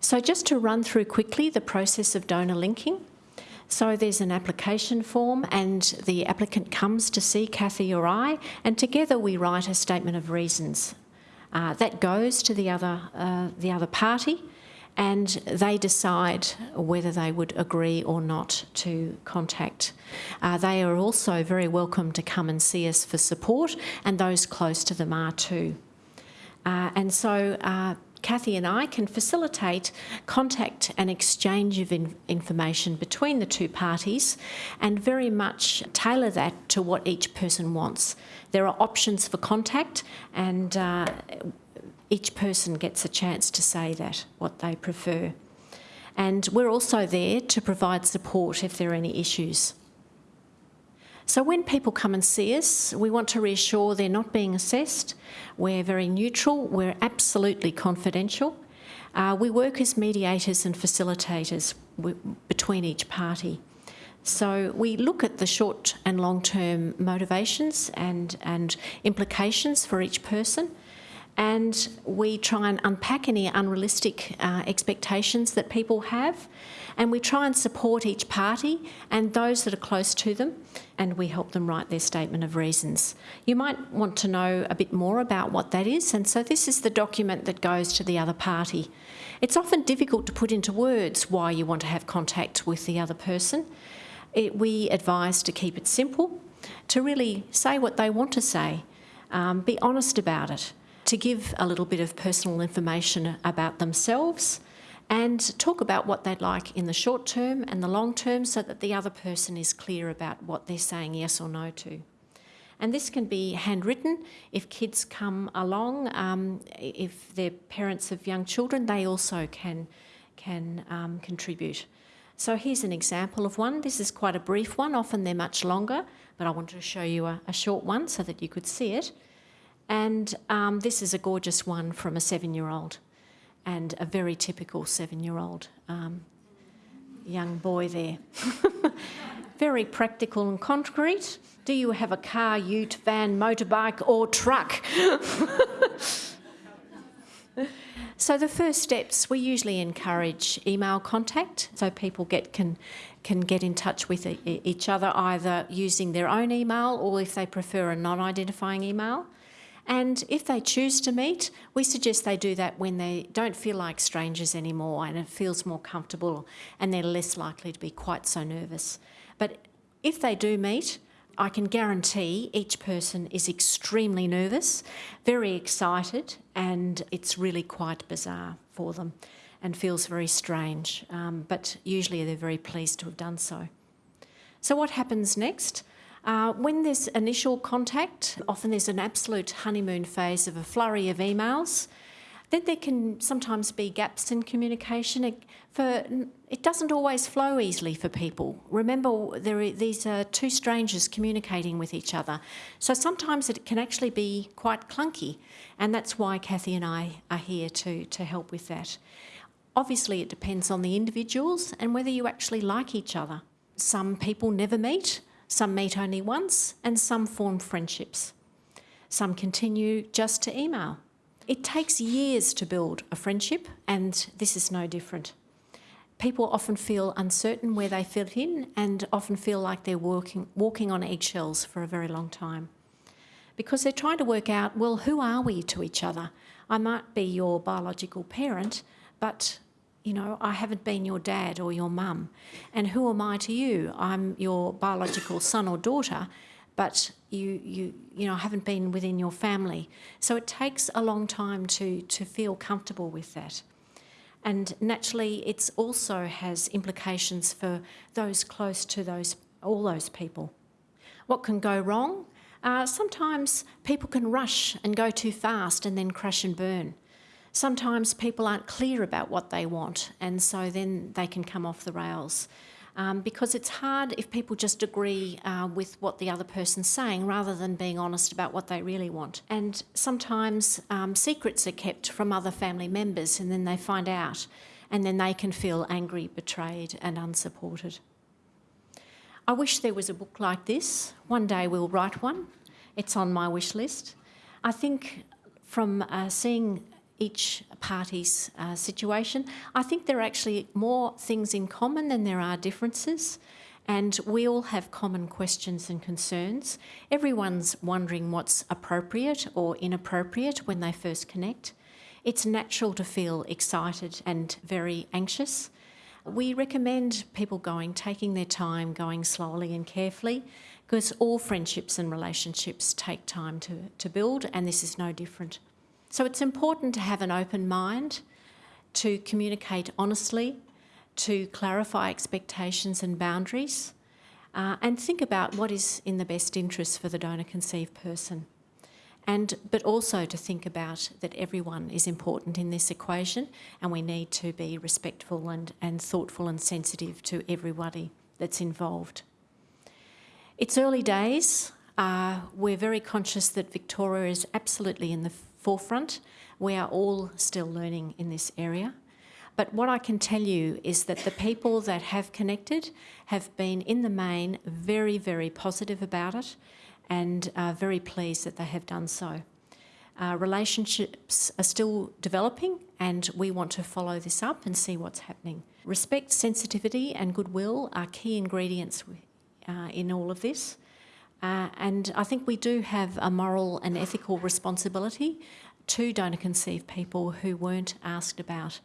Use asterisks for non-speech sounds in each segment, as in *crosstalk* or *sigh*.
So just to run through quickly the process of donor linking. So there's an application form and the applicant comes to see Kathy or I and together we write a statement of reasons. Uh, that goes to the other, uh, the other party and they decide whether they would agree or not to contact. Uh, they are also very welcome to come and see us for support and those close to them are too. Uh, and so uh, Kathy and I can facilitate contact and exchange of in information between the two parties and very much tailor that to what each person wants. There are options for contact and uh, each person gets a chance to say that, what they prefer. And we're also there to provide support if there are any issues. So when people come and see us, we want to reassure they're not being assessed. We're very neutral, we're absolutely confidential. Uh, we work as mediators and facilitators between each party. So we look at the short and long-term motivations and, and implications for each person and we try and unpack any unrealistic uh, expectations that people have and we try and support each party and those that are close to them and we help them write their statement of reasons. You might want to know a bit more about what that is and so this is the document that goes to the other party. It's often difficult to put into words why you want to have contact with the other person. It, we advise to keep it simple, to really say what they want to say, um, be honest about it to give a little bit of personal information about themselves and talk about what they'd like in the short term and the long term so that the other person is clear about what they're saying yes or no to. And this can be handwritten. If kids come along, um, if they're parents of young children, they also can, can um, contribute. So here's an example of one. This is quite a brief one. Often they're much longer, but I wanted to show you a, a short one so that you could see it. And um, this is a gorgeous one from a seven-year-old and a very typical seven-year-old um, young boy there. *laughs* very practical and concrete. Do you have a car, ute, van, motorbike or truck? *laughs* so the first steps, we usually encourage email contact so people get can can get in touch with each other either using their own email or if they prefer a non-identifying email. And if they choose to meet, we suggest they do that when they don't feel like strangers anymore and it feels more comfortable and they're less likely to be quite so nervous. But if they do meet, I can guarantee each person is extremely nervous, very excited, and it's really quite bizarre for them and feels very strange. Um, but usually they're very pleased to have done so. So what happens next? Uh, when there's initial contact, often there's an absolute honeymoon phase of a flurry of emails. Then there can sometimes be gaps in communication. It, for, it doesn't always flow easily for people. Remember, there are, these are two strangers communicating with each other. So sometimes it can actually be quite clunky. And that's why Kathy and I are here to, to help with that. Obviously, it depends on the individuals and whether you actually like each other. Some people never meet, some meet only once and some form friendships. Some continue just to email. It takes years to build a friendship and this is no different. People often feel uncertain where they fit in and often feel like they're walking, walking on eggshells for a very long time. Because they're trying to work out, well, who are we to each other? I might be your biological parent, but you know, I haven't been your dad or your mum. And who am I to you? I'm your biological son or daughter, but you, you, you know, haven't been within your family. So it takes a long time to, to feel comfortable with that. And naturally, it also has implications for those close to those, all those people. What can go wrong? Uh, sometimes people can rush and go too fast and then crash and burn sometimes people aren't clear about what they want and so then they can come off the rails. Um, because it's hard if people just agree uh, with what the other person's saying rather than being honest about what they really want. And sometimes um, secrets are kept from other family members and then they find out and then they can feel angry, betrayed and unsupported. I wish there was a book like this. One day we'll write one. It's on my wish list. I think from uh, seeing each party's uh, situation. I think there are actually more things in common than there are differences. And we all have common questions and concerns. Everyone's wondering what's appropriate or inappropriate when they first connect. It's natural to feel excited and very anxious. We recommend people going, taking their time, going slowly and carefully, because all friendships and relationships take time to, to build, and this is no different. So it's important to have an open mind, to communicate honestly, to clarify expectations and boundaries, uh, and think about what is in the best interest for the donor conceived person. And, but also to think about that everyone is important in this equation and we need to be respectful and, and thoughtful and sensitive to everybody that's involved. It's early days. Uh, we're very conscious that Victoria is absolutely in the forefront. We are all still learning in this area. But what I can tell you is that the people that have connected have been, in the main, very, very positive about it and are very pleased that they have done so. Uh, relationships are still developing and we want to follow this up and see what's happening. Respect, sensitivity and goodwill are key ingredients uh, in all of this. Uh, and I think we do have a moral and ethical responsibility to donor conceived people who weren't asked about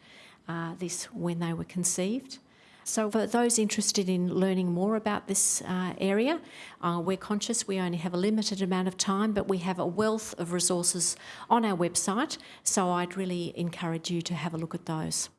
uh, this when they were conceived. So for those interested in learning more about this uh, area, uh, we're conscious we only have a limited amount of time, but we have a wealth of resources on our website, so I'd really encourage you to have a look at those.